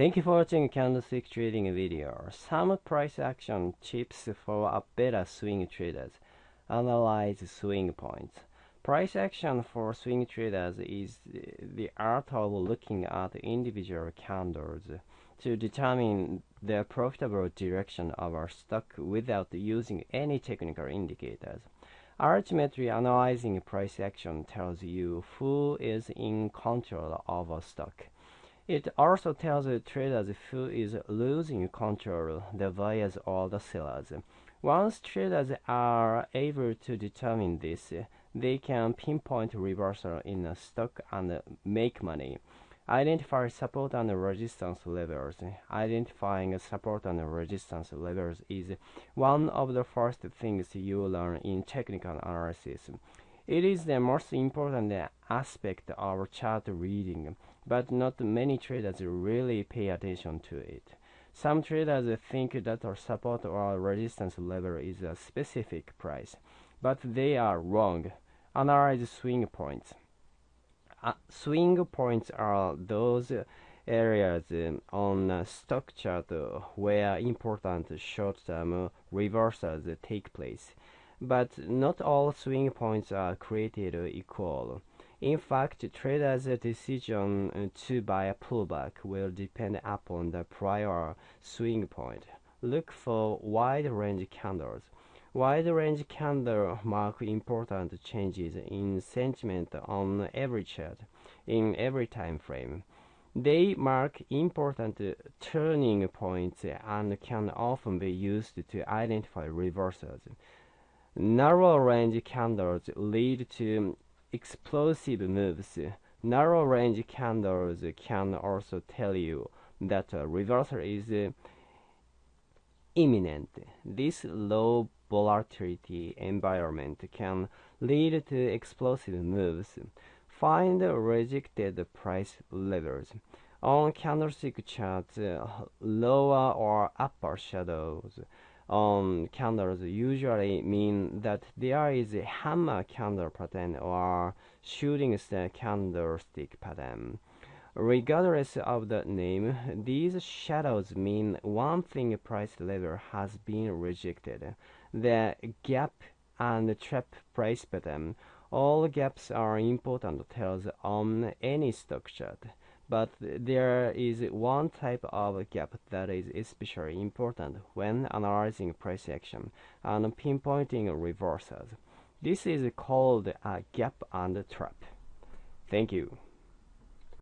Thank you for watching candlestick trading video. Some price action tips for a better swing traders. Analyze swing points. Price action for swing traders is the art of looking at individual candles to determine the profitable direction of our stock without using any technical indicators. Ultimately, analyzing price action tells you who is in control of a stock. It also tells the traders who is losing control, the buyers or the sellers. Once traders are able to determine this, they can pinpoint reversal in a stock and make money. Identify support and resistance levels. Identifying support and resistance levels is one of the first things you learn in technical analysis. It is the most important aspect of chart reading, but not many traders really pay attention to it. Some traders think that our support or resistance level is a specific price, but they are wrong. Analyze swing points. Uh, swing points are those areas on a stock chart where important short-term reversals take place but not all swing points are created equal. In fact, traders' decision uh, to buy a pullback will depend upon the prior swing point. Look for wide range candles. Wide range candles mark important changes in sentiment on every chart, in every time frame. They mark important turning points and can often be used to identify reversals. Narrow range candles lead to explosive moves. Narrow range candles can also tell you that a reversal is imminent. This low volatility environment can lead to explosive moves. Find rejected price levels. On candlestick charts, lower or upper shadows on candles usually mean that there is a hammer candle pattern or shooting star candlestick pattern. Regardless of the name, these shadows mean one thing price level has been rejected. The gap and trap price pattern. All gaps are important tells on any stock chart but there is one type of gap that is especially important when analyzing price action and pinpointing reversals. This is called a gap and trap. Thank you.